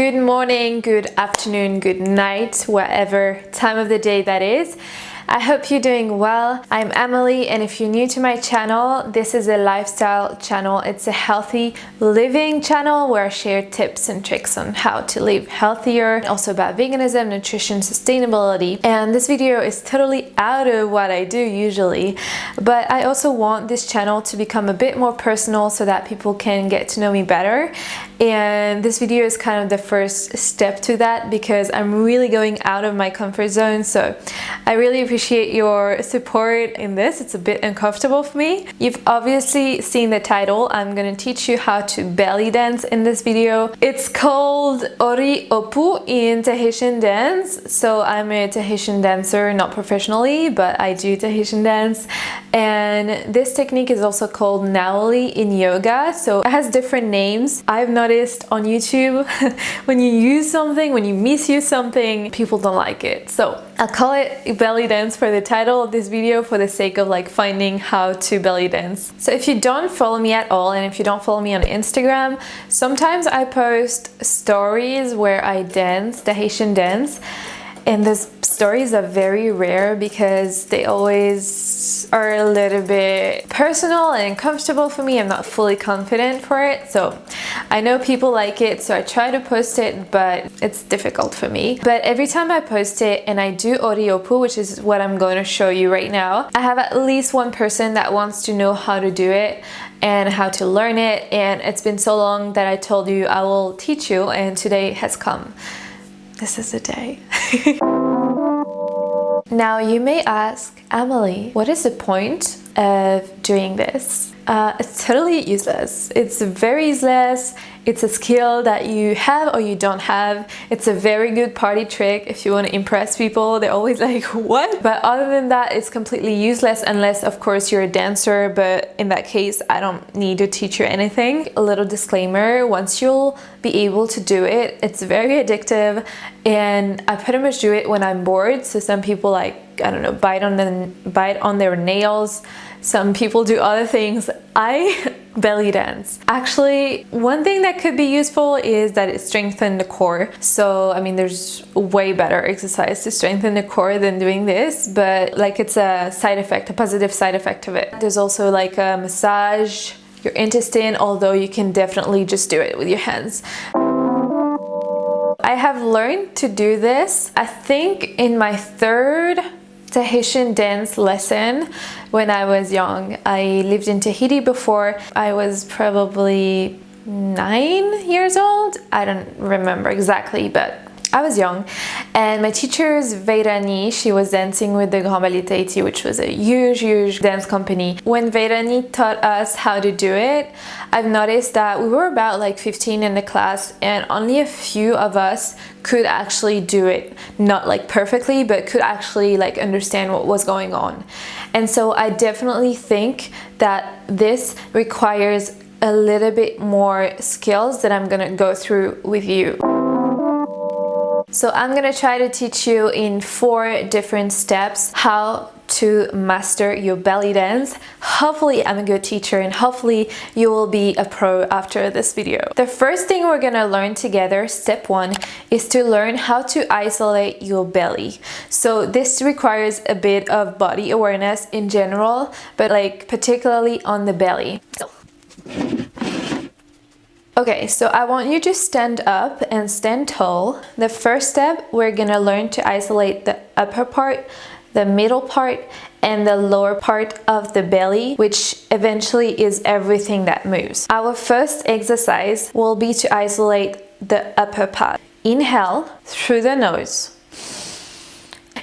Good morning, good afternoon, good night, whatever time of the day that is. I hope you're doing well. I'm Emily and if you're new to my channel, this is a lifestyle channel. It's a healthy living channel where I share tips and tricks on how to live healthier, also about veganism, nutrition, sustainability. And this video is totally out of what I do usually, but I also want this channel to become a bit more personal so that people can get to know me better. And this video is kind of the first step to that because I'm really going out of my comfort zone. So I really appreciate your support in this. It's a bit uncomfortable for me. You've obviously seen the title. I'm gonna teach you how to belly dance in this video. It's called Ori Opu in Tahitian dance. So I'm a Tahitian dancer, not professionally, but I do Tahitian dance. And this technique is also called Nauli in yoga. So it has different names. I've noticed on YouTube when you use something, when you misuse something, people don't like it. So I'll call it belly dance for the title of this video for the sake of like finding how to belly dance. So if you don't follow me at all and if you don't follow me on Instagram, sometimes I post stories where I dance, Tahitian dance, and those stories are very rare because they always are a little bit personal and uncomfortable for me. I'm not fully confident for it. So I know people like it, so I try to post it, but it's difficult for me. But every time I post it and I do oriopu, which is what I'm going to show you right now, I have at least one person that wants to know how to do it and how to learn it. And it's been so long that I told you I will teach you and today has come. This is the day. Now you may ask, Emily, what is the point of doing this? Uh, it's totally useless. It's very useless. It's a skill that you have or you don't have. It's a very good party trick if you want to impress people. They're always like, what? But other than that, it's completely useless unless, of course, you're a dancer. But in that case, I don't need to teach you anything. A little disclaimer, once you'll be able to do it, it's very addictive. And I pretty much do it when I'm bored. So some people like, I don't know, bite on, the, bite on their nails some people do other things. I belly dance. Actually, one thing that could be useful is that it strengthens the core. So, I mean, there's way better exercise to strengthen the core than doing this, but like it's a side effect, a positive side effect of it. There's also like a massage your intestine, although you can definitely just do it with your hands. I have learned to do this, I think in my third Tahitian dance lesson when I was young. I lived in Tahiti before. I was probably nine years old. I don't remember exactly, but I was young and my teacher's Veirani, she was dancing with the Grand Ballet Tahiti, which was a huge, huge dance company. When Veirani taught us how to do it, I've noticed that we were about like 15 in the class and only a few of us could actually do it. Not like perfectly, but could actually like understand what was going on. And so I definitely think that this requires a little bit more skills that I'm gonna go through with you. So I'm gonna try to teach you in four different steps how to master your belly dance. Hopefully I'm a good teacher and hopefully you will be a pro after this video. The first thing we're gonna learn together, step one, is to learn how to isolate your belly. So this requires a bit of body awareness in general, but like particularly on the belly. So. Okay, so I want you to stand up and stand tall. The first step, we're gonna learn to isolate the upper part, the middle part, and the lower part of the belly, which eventually is everything that moves. Our first exercise will be to isolate the upper part. Inhale through the nose.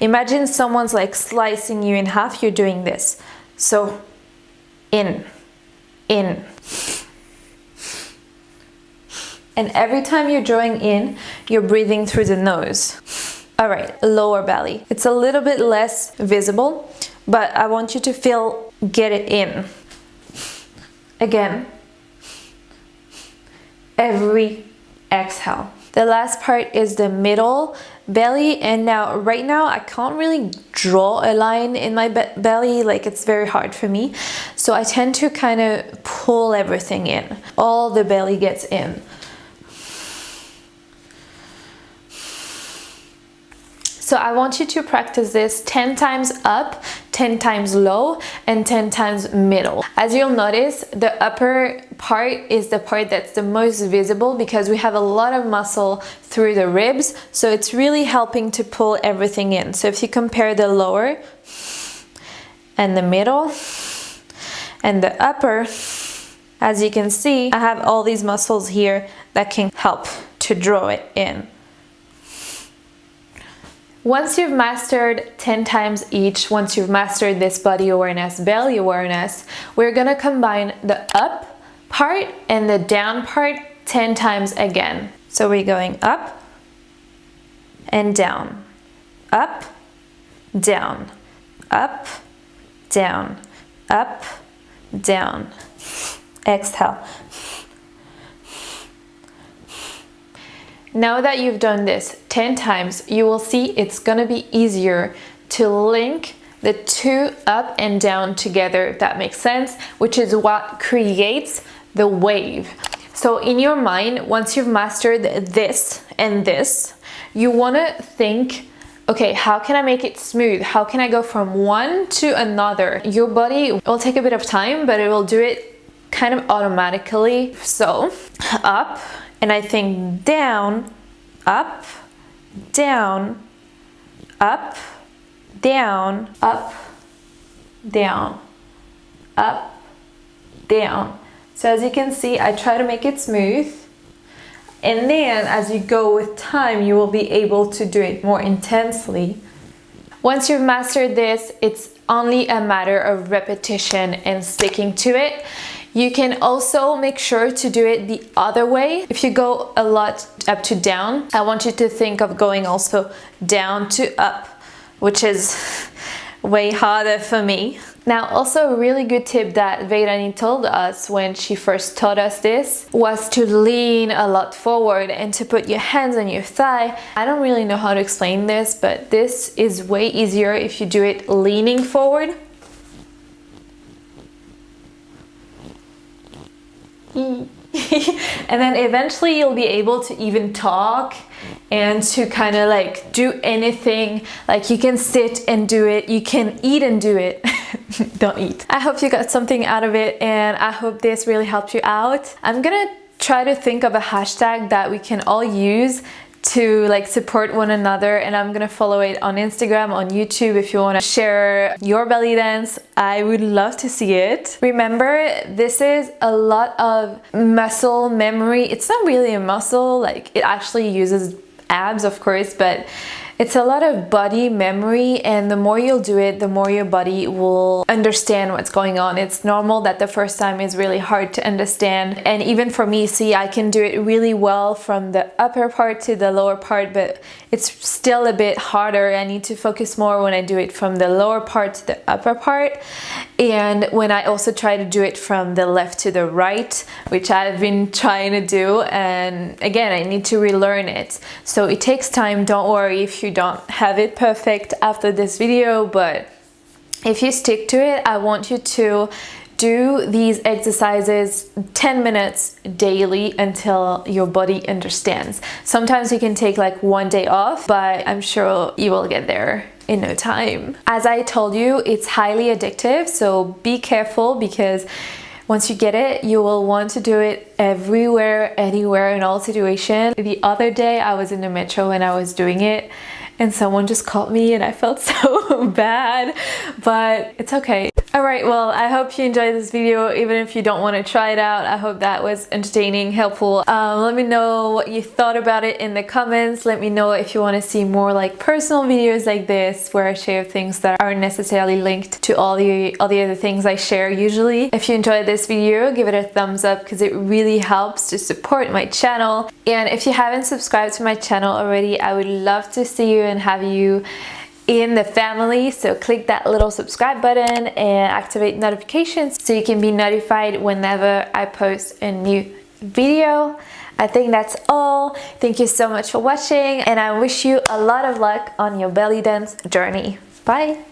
Imagine someone's like slicing you in half, you're doing this. So, in, in, and every time you're drawing in, you're breathing through the nose. All right, lower belly. It's a little bit less visible, but I want you to feel, get it in. Again, every exhale. The last part is the middle belly and now right now I can't really draw a line in my be belly like it's very hard for me so I tend to kind of pull everything in all the belly gets in So I want you to practice this 10 times up, 10 times low, and 10 times middle. As you'll notice, the upper part is the part that's the most visible because we have a lot of muscle through the ribs. So it's really helping to pull everything in. So if you compare the lower and the middle and the upper, as you can see, I have all these muscles here that can help to draw it in. Once you've mastered 10 times each, once you've mastered this body awareness, belly awareness, we're gonna combine the up part and the down part 10 times again. So we're going up and down, up, down, up, down, up, down. Exhale. Now that you've done this 10 times, you will see it's gonna be easier to link the two up and down together, if that makes sense, which is what creates the wave. So in your mind, once you've mastered this and this, you wanna think okay, how can I make it smooth? How can I go from one to another? Your body will take a bit of time, but it will do it kind of automatically. So up, and I think down, up, down, up, down, up, down, up, down. So as you can see, I try to make it smooth. And then as you go with time, you will be able to do it more intensely. Once you've mastered this, it's only a matter of repetition and sticking to it. You can also make sure to do it the other way. If you go a lot up to down, I want you to think of going also down to up, which is way harder for me. Now also a really good tip that Veirani told us when she first taught us this was to lean a lot forward and to put your hands on your thigh. I don't really know how to explain this but this is way easier if you do it leaning forward Mm. and then eventually you'll be able to even talk and to kind of like do anything. Like you can sit and do it. You can eat and do it. Don't eat. I hope you got something out of it and i hope this really helped you out. I'm gonna try to think of a hashtag that we can all use to like support one another and I'm gonna follow it on Instagram, on YouTube if you wanna share your belly dance. I would love to see it. Remember, this is a lot of muscle memory. It's not really a muscle, like it actually uses abs of course, but it's a lot of body memory and the more you'll do it, the more your body will understand what's going on. It's normal that the first time is really hard to understand. And even for me, see, I can do it really well from the upper part to the lower part, but it's still a bit harder. I need to focus more when I do it from the lower part to the upper part. And when I also try to do it from the left to the right, which I've been trying to do. And again, I need to relearn it. So it takes time. Don't worry if you don't have it perfect after this video, but if you stick to it, I want you to do these exercises 10 minutes daily until your body understands. Sometimes you can take like one day off, but I'm sure you will get there in no time. As I told you, it's highly addictive, so be careful because once you get it, you will want to do it everywhere, anywhere, in all situations. The other day, I was in the metro and I was doing it and someone just called me and I felt so bad, but it's okay. Alright, well, I hope you enjoyed this video, even if you don't want to try it out. I hope that was entertaining, helpful. Um, let me know what you thought about it in the comments. Let me know if you want to see more like personal videos like this, where I share things that aren't necessarily linked to all the, all the other things I share usually. If you enjoyed this video, give it a thumbs up because it really helps to support my channel. And if you haven't subscribed to my channel already, I would love to see you and have you in the family. So click that little subscribe button and activate notifications so you can be notified whenever I post a new video. I think that's all. Thank you so much for watching and I wish you a lot of luck on your belly dance journey. Bye